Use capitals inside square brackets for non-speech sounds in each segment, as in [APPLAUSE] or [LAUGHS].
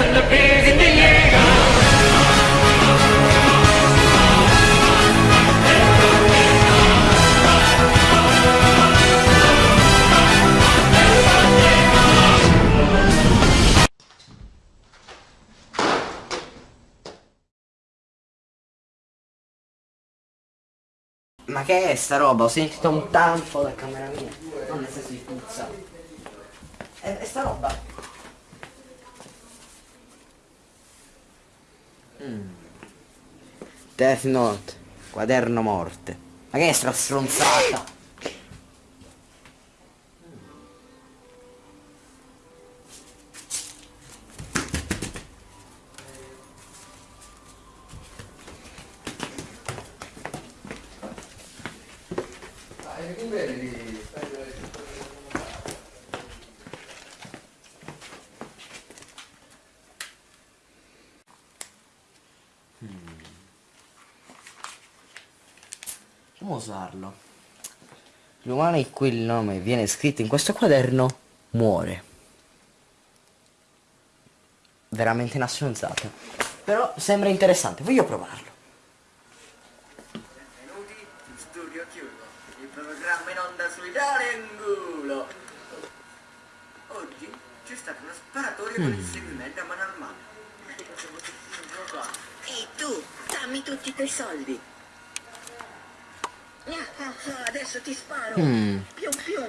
and the beers in the. Ma che è sta roba? Ho sentito un tanfo da camera mia. Non nel senso di puzza. È, è sta roba. Mm. Death Note. Quaderno morte. Ma che è sta stronzata? Come usarlo? L'umano in cui il nome viene scritto in questo quaderno muore. Veramente una stronzata. Però sembra interessante, voglio provarlo. Benvenuti in Studio Chiuso, il programma in onda sui Dalengulo. Oggi c'è stata una sparatoria con il seguimento a mano armata. [LAUGHS] Ehi tu, dammi tutti i tuoi soldi. Adesso ti sparo. Mm.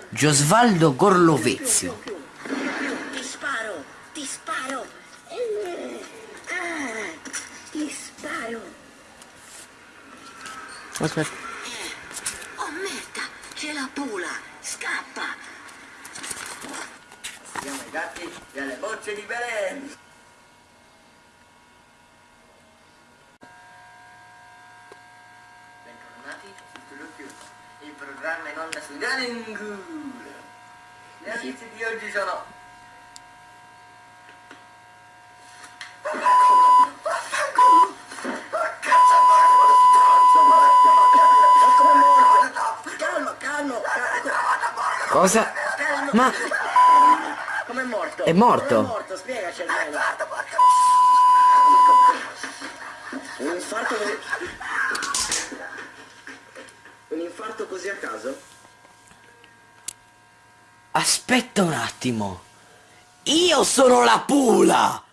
Giosvaldo Gorlovezio. Ti sparo, ti sparo. Eh, ah, ti sparo. Aspetta. Oh merda, c'è la pula. Scappa. Siamo i gatti delle bocce di Belen. Bentornati su il programma in onda sui Dalengulo. Le notizie di oggi sono... Cosa? Ma Come è morto? È morto? Come è morto? Spiegaci almeno. Un infarto così... Un infarto così a caso? aspetta un attimo. Io sono la pula.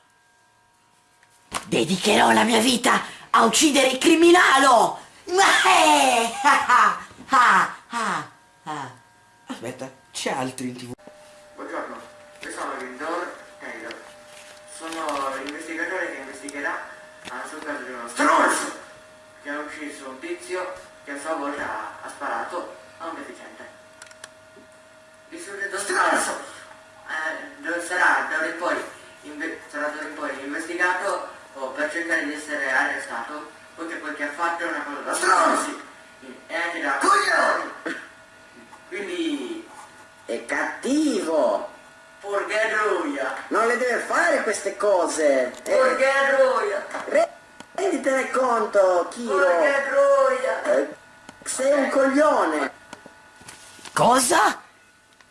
Dedicherò la mia vita a uccidere il criminalo. Eh. [LAUGHS] Aspetta, c'è altri in tv. Buongiorno, io sono Lindor Taylor. Sono l'investigatore che investigherà sul caso di uno stronzo che ha ucciso un tizio che a sua volta ha, ha sparato a un deficiente. Il soggetto stronzo eh, sarà d'ora in poi, inve- sarà d'ora in poi investigato o per cercare di essere arrestato poiché quel che ha fatto è una cosa da stronzi e anche da coglioni. Quindi È cattivo! Porgheroia! Non le deve fare queste cose! Eh, Porgheroia! re- renditene conto, Kiro! Porgheroia! Eh, sei un coglione! Cosa?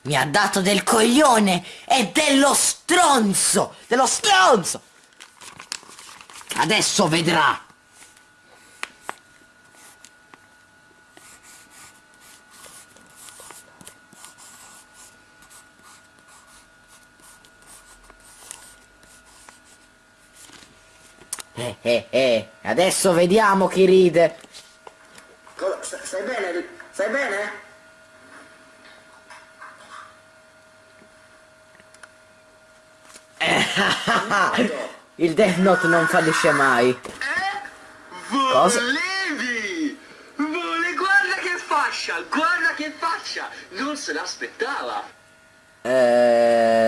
Mi ha dato del coglione e dello stronzo! Dello stronzo! Adesso vedrà! Eh eh eh, adesso vediamo chi ride. Cosa- sta- stai bene? Stai bene? [LAUGHS] Il Death Note non fallisce mai. Cosa? Volevi! Vole, guarda che fascia! Guarda che faccia! Non se l'aspettava! Eh...